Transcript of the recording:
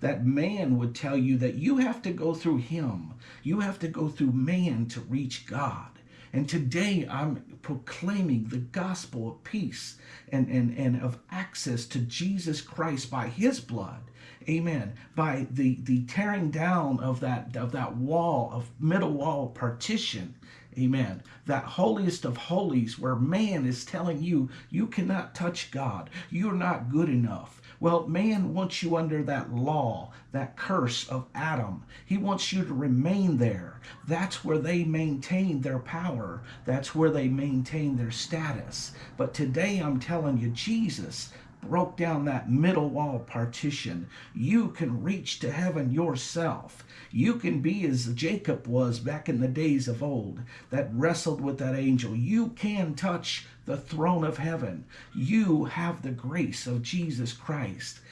that man would tell you that you have to go through him. You have to go through man to reach God. And today I'm proclaiming the gospel of peace and, and, and of access to Jesus Christ by his blood. Amen. By the, the tearing down of that of that wall of middle wall partition. Amen. That holiest of holies where man is telling you you cannot touch God. You're not good enough. Well, man wants you under that law, that curse of Adam. He wants you to remain there. That's where they maintain their power. That's where they maintain their status. But today I'm telling you, Jesus broke down that middle wall partition. You can reach to heaven yourself. You can be as Jacob was back in the days of old that wrestled with that angel. You can touch the throne of heaven. You have the grace of Jesus Christ.